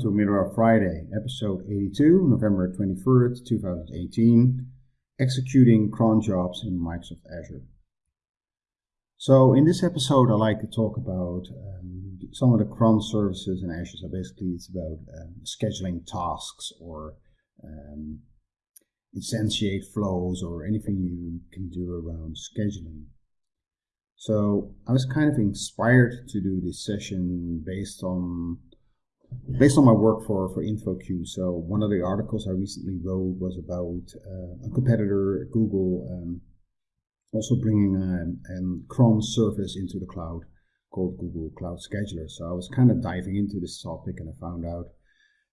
To Middleware Friday, episode 82, November 23rd, 2018, executing cron jobs in Microsoft Azure. So in this episode, I like to talk about um, some of the cron services in Azure. So basically, it's about um, scheduling tasks or um, instantiate flows or anything you can do around scheduling. So I was kind of inspired to do this session based on based on my work for, for InfoQ. So one of the articles I recently wrote was about uh, a competitor, Google, um, also bringing a, a cron service into the cloud called Google Cloud Scheduler. So I was kind of diving into this topic and I found out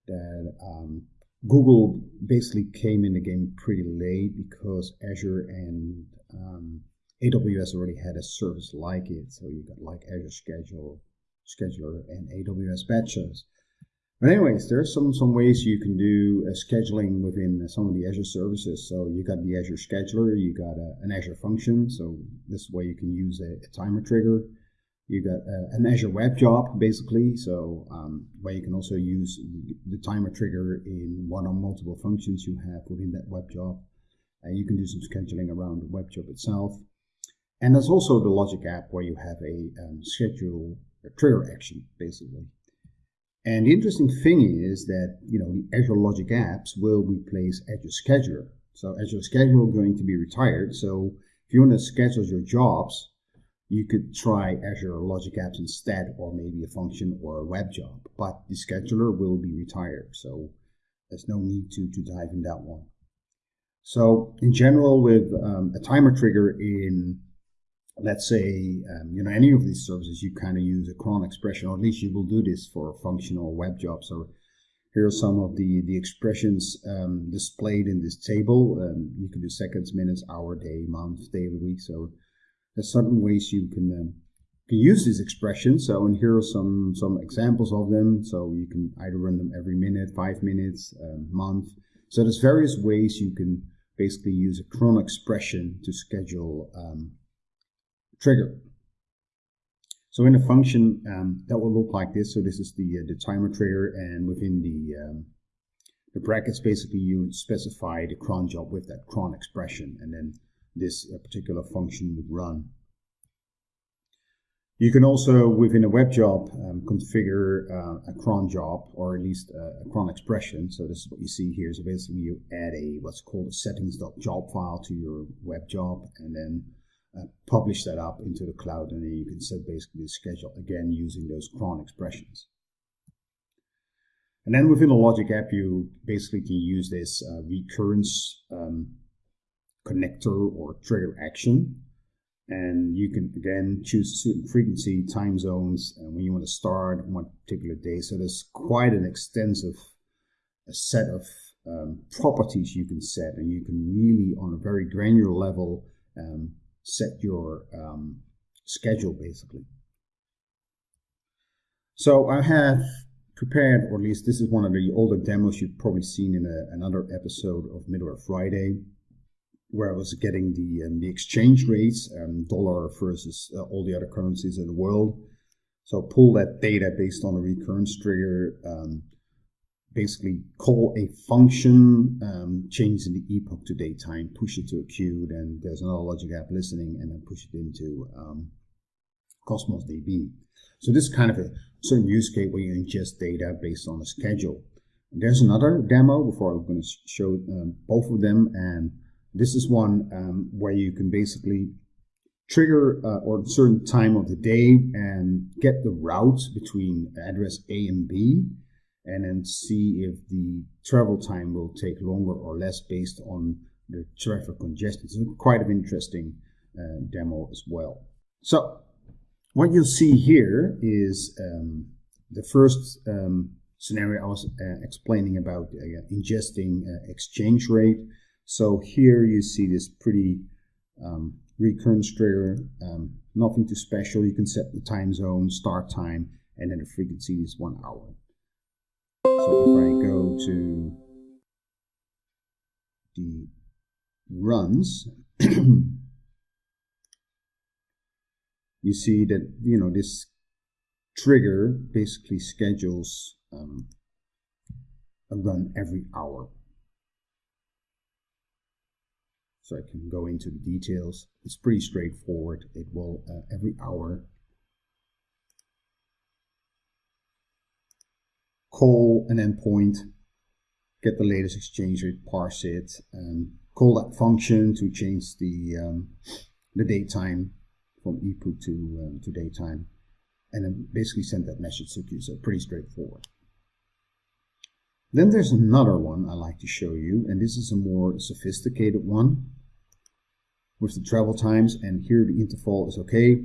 that um, Google basically came in the game pretty late because Azure and um, AWS already had a service like it. So you got like Azure Schedule, Scheduler and AWS Batches. But anyways, there's some some ways you can do uh, scheduling within some of the Azure services. So you got the Azure Scheduler, you got a, an Azure function. So this way you can use a, a timer trigger. You got uh, an Azure Web Job, basically. So um, where you can also use the timer trigger in one or multiple functions you have within that web job. Uh, you can do some scheduling around the web job itself. And there's also the Logic app where you have a um, schedule a trigger action, basically. And the interesting thing is that you know the Azure Logic apps will replace Azure Scheduler. So Azure Scheduler is going to be retired. So if you want to schedule your jobs, you could try Azure Logic Apps instead, or maybe a function or a web job. But the scheduler will be retired, so there's no need to, to dive in that one. So in general, with um, a timer trigger in let's say, um, you know, any of these services, you kind of use a cron expression, or at least you will do this for functional web jobs. So here are some of the, the expressions um, displayed in this table. Um, you can do seconds, minutes, hour, day, month, day of the week. So there's certain ways you can, um, can use these expressions. So, and here are some, some examples of them. So you can either run them every minute, five minutes, um, month. So there's various ways you can basically use a cron expression to schedule um, trigger. So in a function um, that will look like this. So this is the uh, the timer trigger, and within the um, the brackets, basically you specify the cron job with that cron expression, and then this uh, particular function would run. You can also, within a web job, um, configure uh, a cron job, or at least uh, a cron expression. So this is what you see here. So basically you add a what's called a settings.job file to your web job, and then uh, publish that up into the cloud and then you can set basically the schedule again using those cron expressions. And then within the Logic app, you basically can use this uh, recurrence um, connector or trigger action. And you can again choose certain frequency, time zones, and when you want to start on one particular day. So there's quite an extensive set of um, properties you can set, and you can really, on a very granular level, um, set your um, schedule basically. So I have prepared, or at least this is one of the older demos you've probably seen in a, another episode of Middleware Friday, where I was getting the um, the exchange rates, um, dollar versus uh, all the other currencies in the world. So pull that data based on a recurrence trigger, um, basically call a function, um, change in the epoch to datetime, push it to a queue, then there's another logic app listening, and then push it into um, Cosmos DB. So this is kind of a certain use case where you ingest data based on a schedule. There's another demo before I'm going to show um, both of them, and this is one um, where you can basically trigger uh, or a certain time of the day and get the routes between address A and B and then see if the travel time will take longer or less based on the traffic congestion. It's quite an interesting uh, demo as well. So what you'll see here is um, the first um, scenario I was uh, explaining about uh, ingesting uh, exchange rate. So here you see this pretty um, recurrence trigger, um, nothing too special. You can set the time zone, start time, and then the frequency is one hour. So if I go to the runs, you see that, you know, this trigger basically schedules um, a run every hour. So I can go into the details. It's pretty straightforward. It will uh, every hour call an endpoint, get the latest exchange rate, parse it, and call that function to change the um, the date time from epoch to um, to datetime, and then basically send that message to you. So pretty straightforward. Then there's another one I like to show you, and this is a more sophisticated one with the travel times, and here the interval is okay.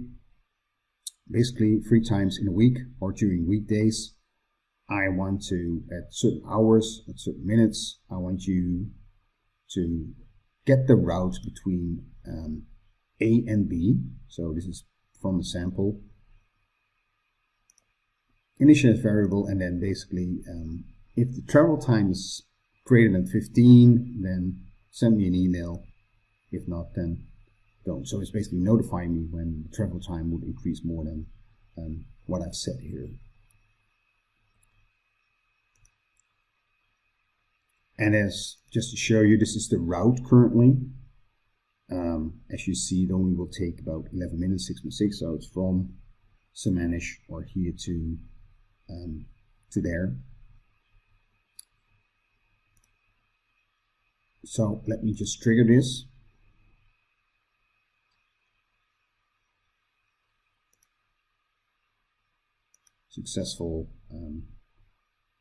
Basically, three times in a week or during weekdays, I want to, at certain hours, at certain minutes, I want you to get the route between um, A and B. So this is from the sample. Initialize variable and then basically um, if the travel time is greater than 15 then send me an email. If not then don't. So it's basically notifying me when travel time would increase more than um, what I've said here. And as just to show you, this is the route currently. Um, as you see, it only will take about 11 minutes, 6.6. So it's from Sammamish or here to um, to there. So let me just trigger this. Successful um,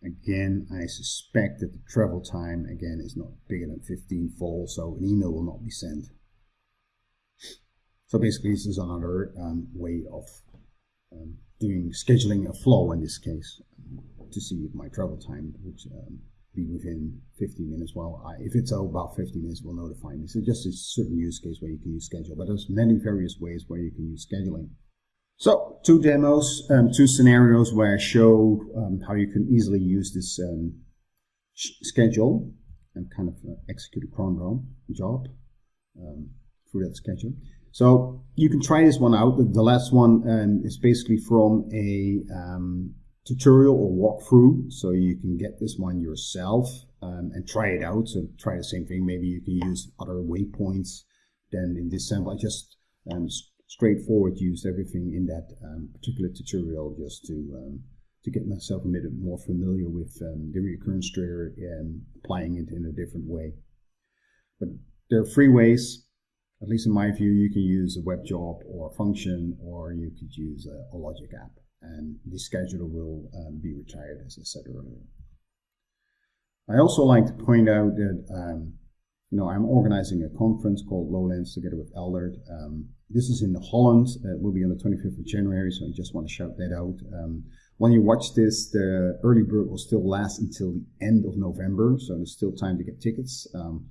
Again, I suspect that the travel time, again, is not bigger than 15 fold, so an email will not be sent. So basically, this is another um, way of um, doing scheduling a flow in this case to see if my travel time would um, be within 15 minutes. Well, I, if it's about 15 minutes, will notify me. So just a certain use case where you can use schedule, but there's many various ways where you can use scheduling. So two demos, um, two scenarios where I showed um, how you can easily use this um, schedule and kind of uh, execute a cron job um, through that schedule. So you can try this one out. The last one um, is basically from a um, tutorial or walkthrough. So you can get this one yourself and try it out. So try the same thing. Maybe you can use other waypoints than in this sample. I just straightforward used everything in that um, particular tutorial just to um, to get myself a bit more familiar with um, the recurrence trigger and applying it in a different way. But there are three ways, at least in my view, you can use a web job or a function, or you could use a, a logic app. And the scheduler will um, be retired, as I said earlier. I also like to point out that um, you know, I'm organizing a conference called Lowlands together with Eldert. Um, this is in Holland. Uh, it will be on the 25th of January, so I just want to shout that out. Um, when you watch this, the early bird will still last until the end of November, so there's still time to get tickets. Um,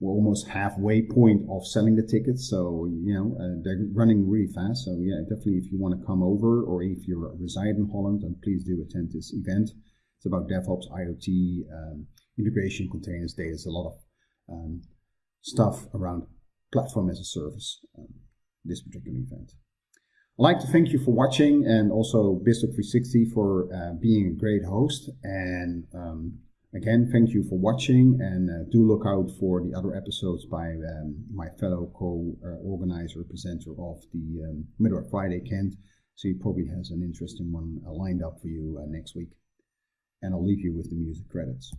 we're almost halfway point of selling the tickets, so you know uh, they're running really fast. So yeah, definitely if you want to come over or if you reside in Holland, then please do attend this event. It's about DevOps, IoT, um, integration, containers, data. There's a lot of um, stuff around platform as a service, um, this particular event. I'd like to thank you for watching and also BizTalk360 for uh, being a great host. And um, again, thank you for watching and uh, do look out for the other episodes by um, my fellow co-organizer, presenter of the um, Friday, Kent. So he probably has an interesting one uh, lined up for you uh, next week. And I'll leave you with the music credits.